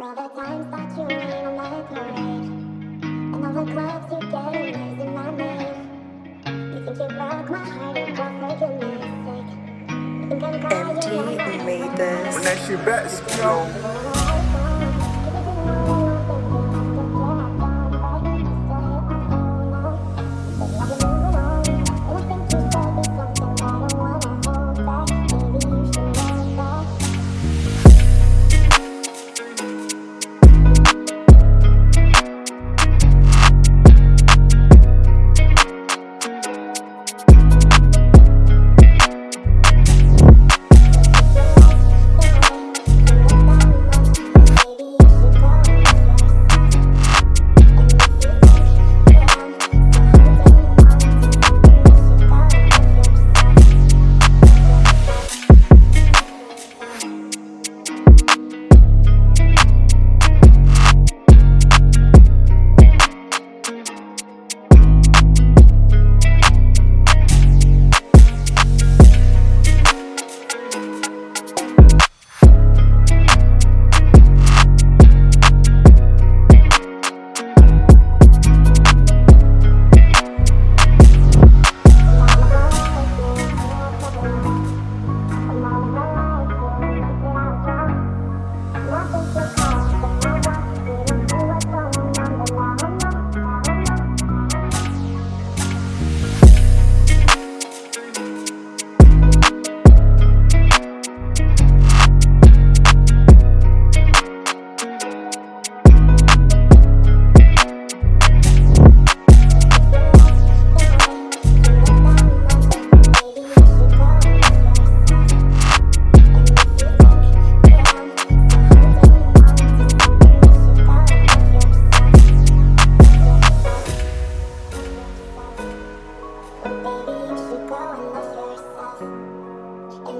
The times that you And all the you in my You think you broke my heart and broke Empty, we made this When that shit back, you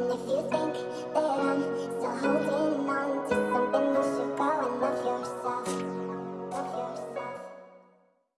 If you think that I'm still holding on to something you should